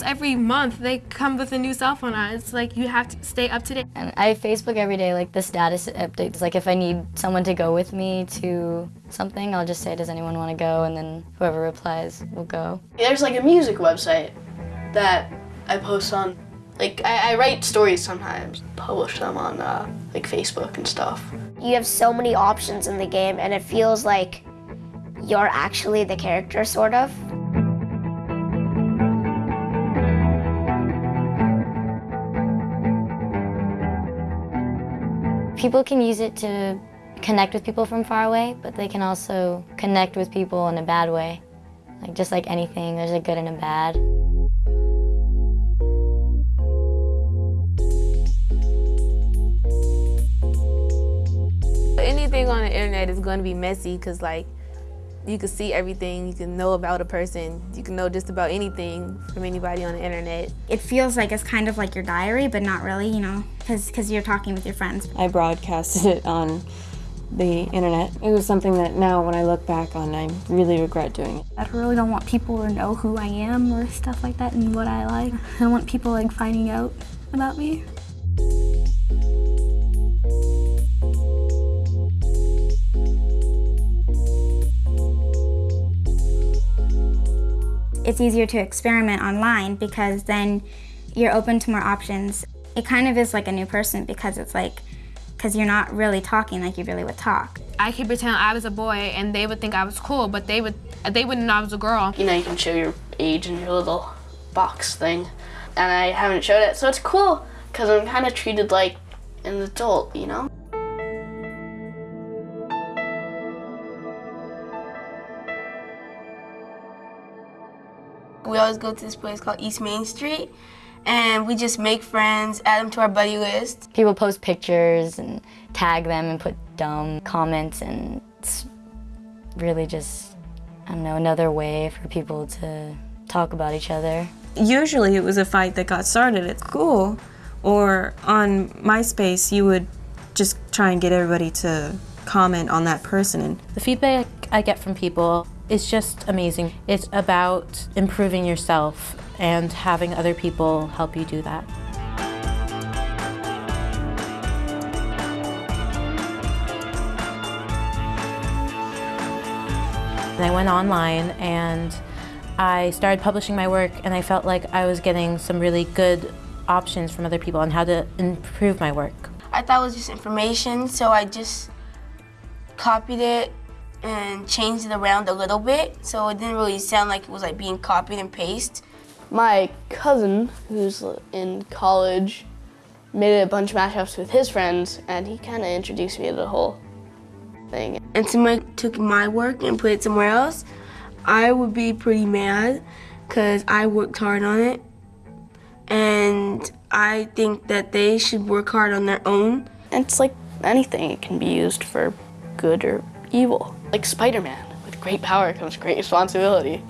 every month they come with a new cell phone on. It's like you have to stay up to date. And I Facebook every day, like the status updates. Like if I need someone to go with me to something, I'll just say, does anyone want to go? And then whoever replies will go. There's like a music website that I post on. Like I, I write stories sometimes, publish them on uh, like Facebook and stuff. You have so many options in the game and it feels like you're actually the character, sort of. People can use it to connect with people from far away, but they can also connect with people in a bad way. Like just like anything, there's a good and a bad. Anything on the internet is going to be messy because like you can see everything, you can know about a person, you can know just about anything from anybody on the internet. It feels like it's kind of like your diary, but not really, you know, because you're talking with your friends. I broadcasted it on the internet. It was something that now when I look back on, I really regret doing it. I really don't want people to know who I am or stuff like that and what I like. I don't want people like finding out about me. It's easier to experiment online because then you're open to more options. It kind of is like a new person because it's like, because you're not really talking like you really would talk. I could pretend I was a boy and they would think I was cool, but they would they wouldn't know I was a girl. You know, you can show your age in your little box thing, and I haven't showed it, so it's cool because I'm kind of treated like an adult, you know? We always go to this place called East Main Street and we just make friends, add them to our buddy list. People post pictures and tag them and put dumb comments and it's really just, I don't know, another way for people to talk about each other. Usually it was a fight that got started at school or on MySpace you would just try and get everybody to comment on that person. And the feedback I get from people is just amazing. It's about improving yourself and having other people help you do that. And I went online and I started publishing my work and I felt like I was getting some really good options from other people on how to improve my work. I thought it was just information, so I just copied it and changed it around a little bit, so it didn't really sound like it was like being copied and pasted. My cousin, who's in college, made a bunch of mashups with his friends, and he kind of introduced me to the whole thing. And somebody took my work and put it somewhere else, I would be pretty mad because I worked hard on it. And I think that they should work hard on their own. It's like anything, it can be used for good or evil. Like Spider-Man, with great power comes great responsibility.